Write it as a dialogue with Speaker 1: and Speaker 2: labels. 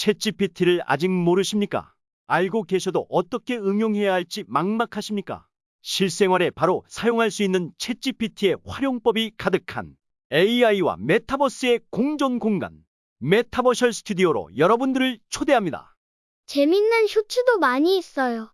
Speaker 1: 챗GPT를 아직 모르십니까? 알고 계셔도 어떻게 응용해야 할지 막막하십니까? 실생활에 바로 사용할 수 있는 챗GPT의 활용법이 가득한 AI와 메타버스의 공존 공간, 메타버셜 스튜디오로 여러분들을 초대합니다.
Speaker 2: 재밌는 쇼츠도 많이 있어요.